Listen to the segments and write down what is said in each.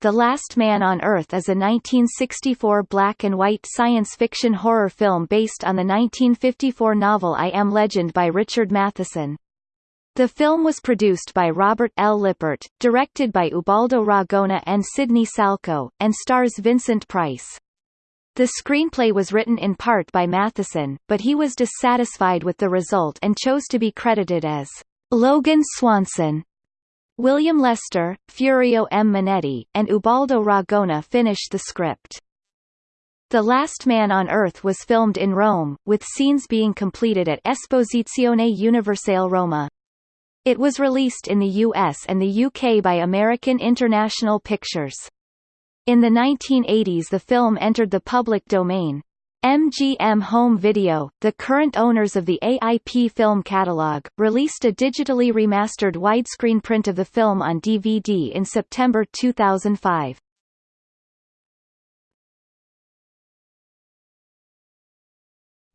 The Last Man on Earth is a 1964 black-and-white science fiction horror film based on the 1954 novel I Am Legend by Richard Matheson. The film was produced by Robert L. Lippert, directed by Ubaldo Ragona and Sidney Salkow, and stars Vincent Price. The screenplay was written in part by Matheson, but he was dissatisfied with the result and chose to be credited as Logan Swanson. William Lester, Furio M. Manetti, and Ubaldo Ragona finished the script. The Last Man on Earth was filmed in Rome, with scenes being completed at Esposizione Universale Roma. It was released in the US and the UK by American International Pictures. In the 1980s the film entered the public domain. MGM Home Video, the current owners of the AIP film catalog, released a digitally remastered widescreen print of the film on DVD in September 2005.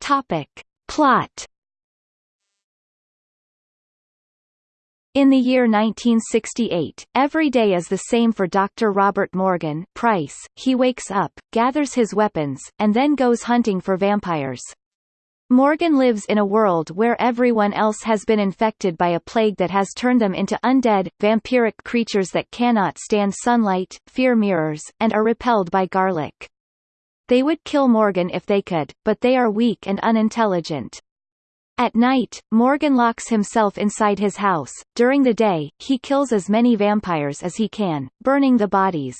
Topic. Plot In the year 1968, every day is the same for Dr. Robert Morgan Price. He wakes up, gathers his weapons, and then goes hunting for vampires. Morgan lives in a world where everyone else has been infected by a plague that has turned them into undead, vampiric creatures that cannot stand sunlight, fear mirrors, and are repelled by garlic. They would kill Morgan if they could, but they are weak and unintelligent. At night, Morgan locks himself inside his house. During the day, he kills as many vampires as he can, burning the bodies.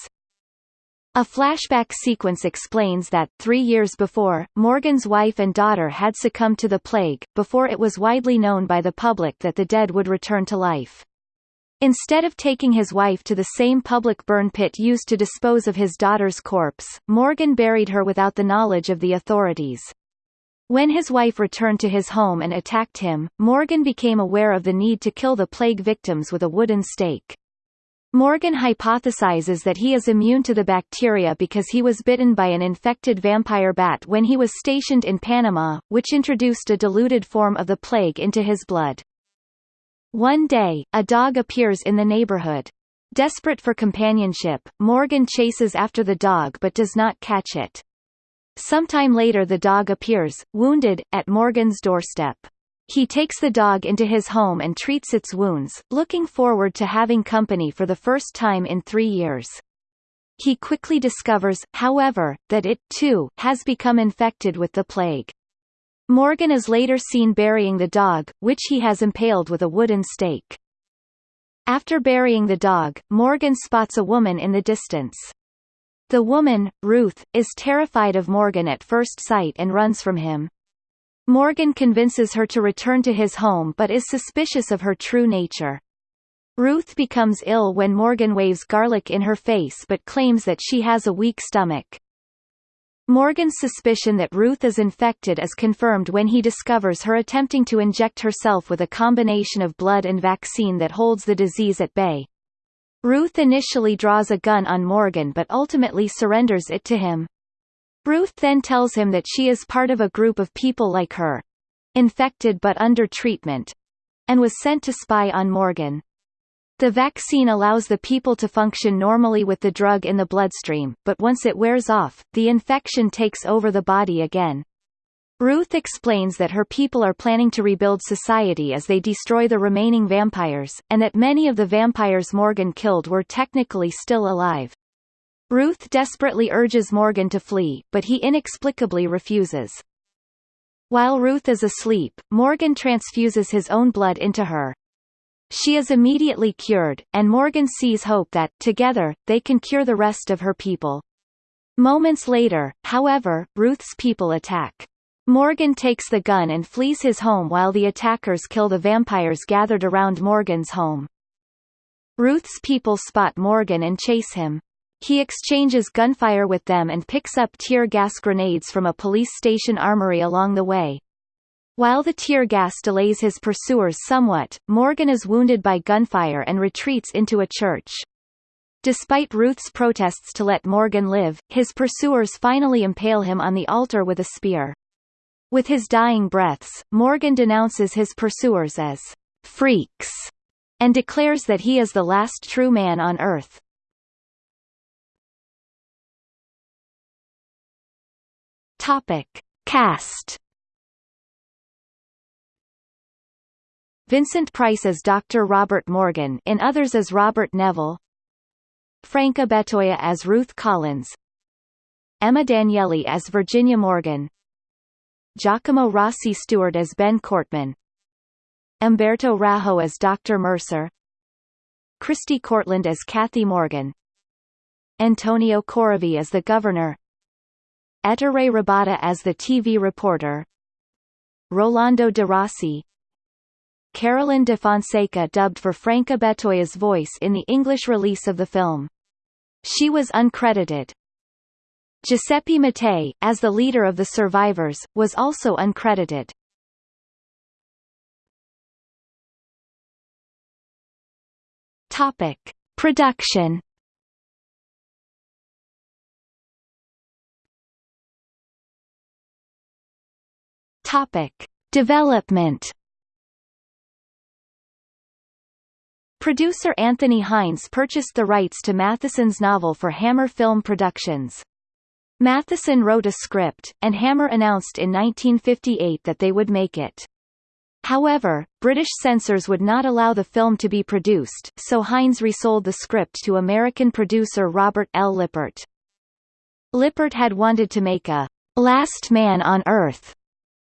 A flashback sequence explains that, three years before, Morgan's wife and daughter had succumbed to the plague, before it was widely known by the public that the dead would return to life. Instead of taking his wife to the same public burn pit used to dispose of his daughter's corpse, Morgan buried her without the knowledge of the authorities. When his wife returned to his home and attacked him, Morgan became aware of the need to kill the plague victims with a wooden stake. Morgan hypothesizes that he is immune to the bacteria because he was bitten by an infected vampire bat when he was stationed in Panama, which introduced a diluted form of the plague into his blood. One day, a dog appears in the neighborhood. Desperate for companionship, Morgan chases after the dog but does not catch it. Sometime later the dog appears, wounded, at Morgan's doorstep. He takes the dog into his home and treats its wounds, looking forward to having company for the first time in three years. He quickly discovers, however, that it, too, has become infected with the plague. Morgan is later seen burying the dog, which he has impaled with a wooden stake. After burying the dog, Morgan spots a woman in the distance. The woman, Ruth, is terrified of Morgan at first sight and runs from him. Morgan convinces her to return to his home but is suspicious of her true nature. Ruth becomes ill when Morgan waves garlic in her face but claims that she has a weak stomach. Morgan's suspicion that Ruth is infected is confirmed when he discovers her attempting to inject herself with a combination of blood and vaccine that holds the disease at bay. Ruth initially draws a gun on Morgan but ultimately surrenders it to him. Ruth then tells him that she is part of a group of people like her. Infected but under treatment. And was sent to spy on Morgan. The vaccine allows the people to function normally with the drug in the bloodstream, but once it wears off, the infection takes over the body again. Ruth explains that her people are planning to rebuild society as they destroy the remaining vampires, and that many of the vampires Morgan killed were technically still alive. Ruth desperately urges Morgan to flee, but he inexplicably refuses. While Ruth is asleep, Morgan transfuses his own blood into her. She is immediately cured, and Morgan sees hope that, together, they can cure the rest of her people. Moments later, however, Ruth's people attack. Morgan takes the gun and flees his home while the attackers kill the vampires gathered around Morgan's home. Ruth's people spot Morgan and chase him. He exchanges gunfire with them and picks up tear gas grenades from a police station armory along the way. While the tear gas delays his pursuers somewhat, Morgan is wounded by gunfire and retreats into a church. Despite Ruth's protests to let Morgan live, his pursuers finally impale him on the altar with a spear. With his dying breaths, Morgan denounces his pursuers as freaks and declares that he is the last true man on earth. Topic: Cast Vincent Price as Dr. Robert Morgan in others as Robert Neville Franca Bettoia as Ruth Collins Emma Danieli as Virginia Morgan Giacomo Rossi Stewart as Ben Cortman Umberto Raho as Dr. Mercer Christi Courtland as Kathy Morgan Antonio Corevi as the governor Ettore Ribotta as the TV reporter Rolando de Rossi Carolyn de Fonseca dubbed for Franca Bettoia's voice in the English release of the film. She was uncredited. Giuseppe Mattei, as the leader of the survivors, was also uncredited. Topic. Production Topic. Development Producer Anthony Hinds purchased the rights to Matheson's novel for Hammer Film Productions. Matheson wrote a script, and Hammer announced in 1958 that they would make it. However, British censors would not allow the film to be produced, so Hinds resold the script to American producer Robert L. Lippert. Lippert had wanted to make a Last Man on Earth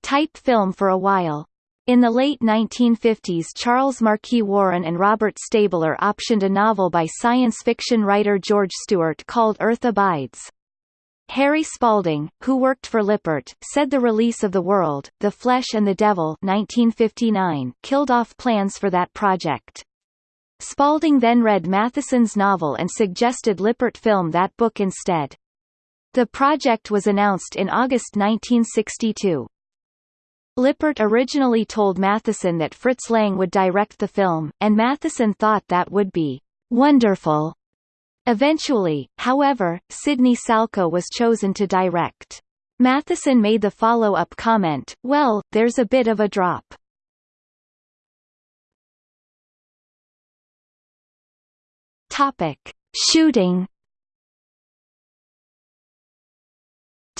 type film for a while. In the late 1950s Charles Marquis Warren and Robert Stabler optioned a novel by science fiction writer George Stewart called Earth Abides. Harry Spalding, who worked for Lippert, said the release of The World, The Flesh and the Devil 1959 killed off plans for that project. Spalding then read Matheson's novel and suggested Lippert film that book instead. The project was announced in August 1962. Lippert originally told Matheson that Fritz Lang would direct the film, and Matheson thought that would be wonderful. Eventually, however, Sidney Salkow was chosen to direct. Matheson made the follow-up comment, well, there's a bit of a drop. Topic. Shooting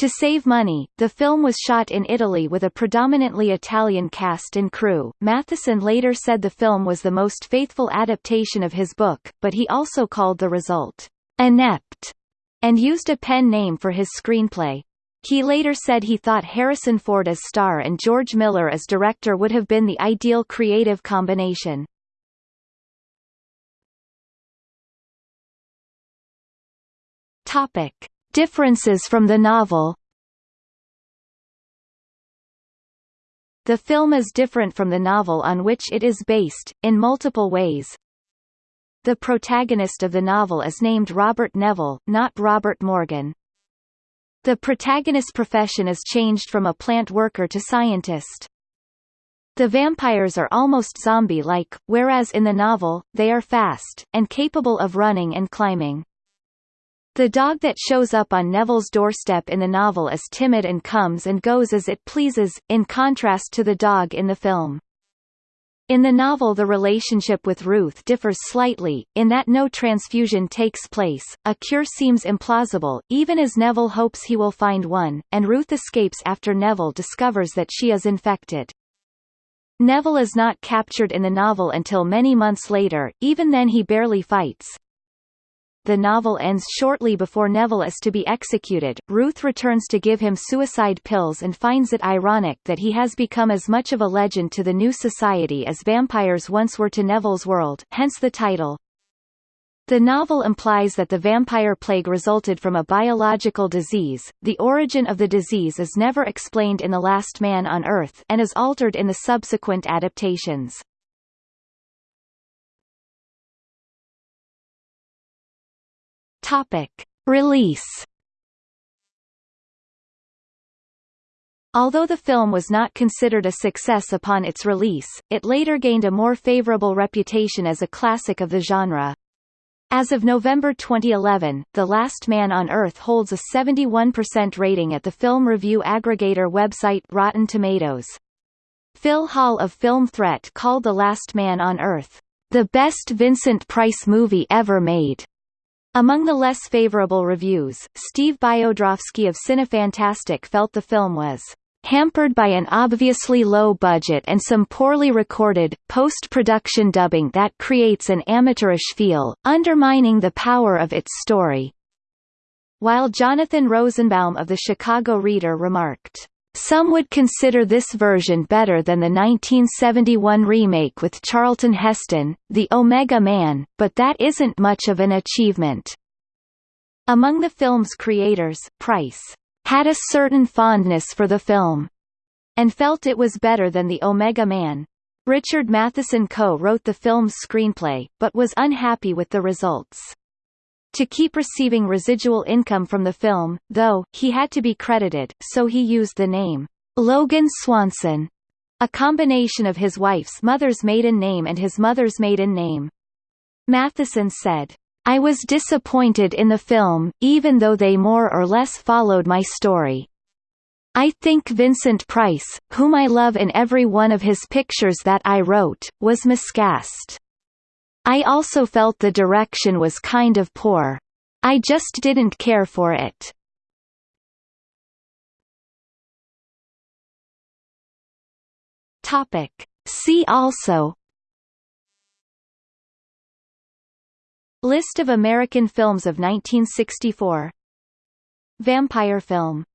To save money, the film was shot in Italy with a predominantly Italian cast and crew. Matheson later said the film was the most faithful adaptation of his book, but he also called the result inept and used a pen name for his screenplay. He later said he thought Harrison Ford as star and George Miller as director would have been the ideal creative combination. Topic. Differences from the novel The film is different from the novel on which it is based, in multiple ways. The protagonist of the novel is named Robert Neville, not Robert Morgan. The protagonist's profession is changed from a plant worker to scientist. The vampires are almost zombie-like, whereas in the novel, they are fast, and capable of running and climbing. The dog that shows up on Neville's doorstep in the novel is timid and comes and goes as it pleases, in contrast to the dog in the film. In the novel the relationship with Ruth differs slightly, in that no transfusion takes place, a cure seems implausible, even as Neville hopes he will find one, and Ruth escapes after Neville discovers that she is infected. Neville is not captured in the novel until many months later, even then he barely fights, the novel ends shortly before Neville is to be executed. Ruth returns to give him suicide pills and finds it ironic that he has become as much of a legend to the new society as vampires once were to Neville's world, hence the title. The novel implies that the vampire plague resulted from a biological disease. The origin of the disease is never explained in The Last Man on Earth and is altered in the subsequent adaptations. Topic. Release Although the film was not considered a success upon its release, it later gained a more favorable reputation as a classic of the genre. As of November 2011, The Last Man on Earth holds a 71% rating at the film review aggregator website Rotten Tomatoes. Phil Hall of Film Threat called The Last Man on Earth, "...the best Vincent Price movie ever made." Among the less favorable reviews, Steve Biodrowski of Cinefantastique felt the film was hampered by an obviously low budget and some poorly recorded, post-production dubbing that creates an amateurish feel, undermining the power of its story. While Jonathan Rosenbaum of the Chicago Reader remarked, some would consider this version better than the 1971 remake with Charlton Heston, The Omega Man, but that isn't much of an achievement. Among the film's creators, Price had a certain fondness for the film and felt it was better than The Omega Man. Richard Matheson co-wrote the film's screenplay, but was unhappy with the results. To keep receiving residual income from the film, though, he had to be credited, so he used the name, Logan Swanson, a combination of his wife's mother's maiden name and his mother's maiden name. Matheson said, I was disappointed in the film, even though they more or less followed my story. I think Vincent Price, whom I love in every one of his pictures that I wrote, was miscast. I also felt the direction was kind of poor. I just didn't care for it. Topic. See also List of American films of 1964 Vampire film